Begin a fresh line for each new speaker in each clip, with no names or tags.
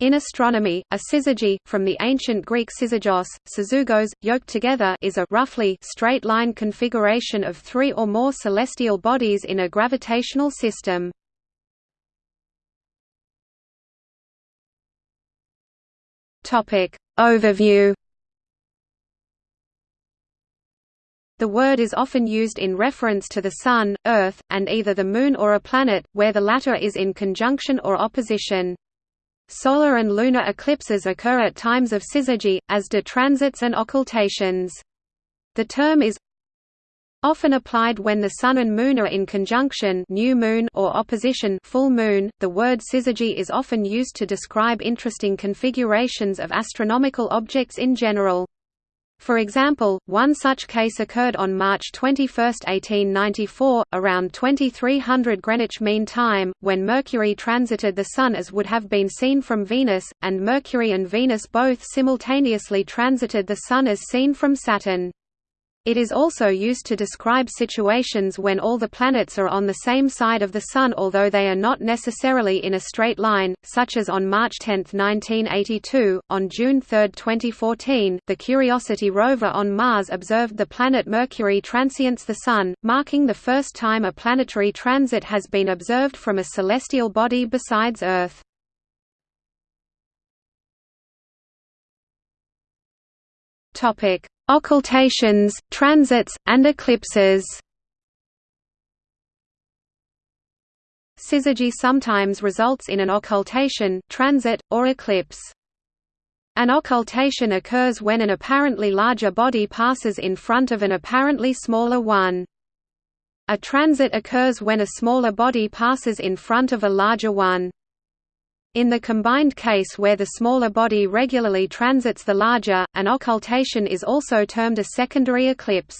In astronomy, a syzygy, from the ancient Greek syzygos, syzugos, yoked together is a roughly straight line configuration of three or more celestial bodies in a gravitational system. Overview The word is often used in reference to the Sun, Earth, and either the Moon or a planet, where the latter is in conjunction or opposition. Solar and lunar eclipses occur at times of syzygy, as do transits and occultations. The term is often applied when the Sun and Moon are in conjunction new moon or opposition full moon. .The word syzygy is often used to describe interesting configurations of astronomical objects in general. For example, one such case occurred on March 21, 1894, around 2300 Greenwich Mean Time, when Mercury transited the Sun as would have been seen from Venus, and Mercury and Venus both simultaneously transited the Sun as seen from Saturn. It is also used to describe situations when all the planets are on the same side of the Sun although they are not necessarily in a straight line, such as on March 10, 1982. On June 3, 2014, the Curiosity rover on Mars observed the planet Mercury transients the Sun, marking the first time a planetary transit has been observed from a celestial body besides Earth. Topic: Occultations, transits, and eclipses Syzygy sometimes results in an occultation, transit, or eclipse. An occultation occurs when an apparently larger body passes in front of an apparently smaller one. A transit occurs when a smaller body passes in front of a larger one. In the combined case where the smaller body regularly transits the larger, an occultation is also termed a secondary eclipse.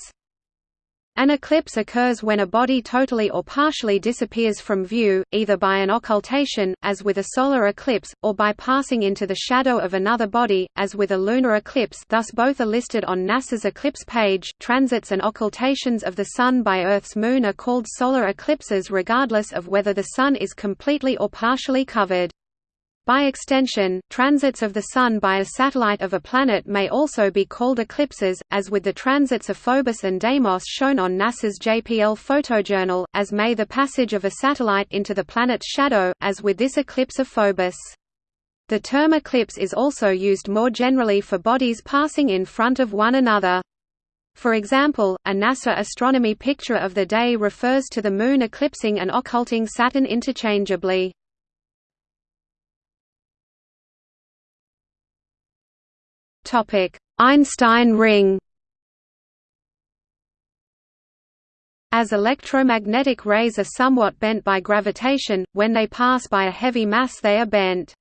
An eclipse occurs when a body totally or partially disappears from view, either by an occultation, as with a solar eclipse, or by passing into the shadow of another body, as with a lunar eclipse thus both are listed on NASA's eclipse page. Transits and occultations of the Sun by Earth's moon are called solar eclipses regardless of whether the Sun is completely or partially covered. By extension, transits of the Sun by a satellite of a planet may also be called eclipses, as with the transits of Phobos and Deimos shown on NASA's JPL photojournal, as may the passage of a satellite into the planet's shadow, as with this eclipse of Phobos. The term eclipse is also used more generally for bodies passing in front of one another. For example, a NASA astronomy picture of the day refers to the Moon eclipsing and occulting Saturn interchangeably. Einstein ring As electromagnetic rays are somewhat bent by gravitation, when they pass by a heavy mass they are bent.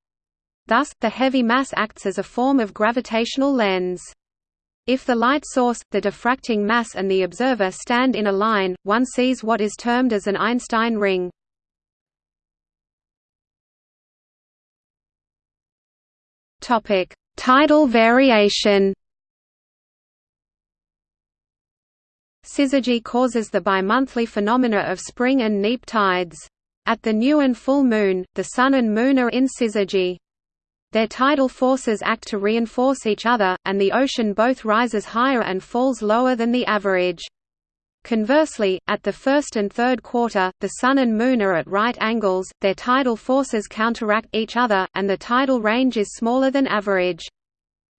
Thus, the heavy mass acts as a form of gravitational lens. If the light source, the diffracting mass and the observer stand in a line, one sees what is termed as an Einstein ring. Topic: Tidal variation Syzygy causes the bimonthly phenomena of spring and neap tides. At the new and full moon, the Sun and Moon are in syzygy. Their tidal forces act to reinforce each other, and the ocean both rises higher and falls lower than the average. Conversely, at the first and third quarter, the Sun and Moon are at right angles, their tidal forces counteract each other, and the tidal range is smaller than average.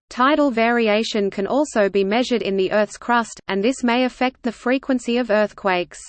Tidal variation can also be measured in the Earth's crust, and this may affect the frequency of earthquakes.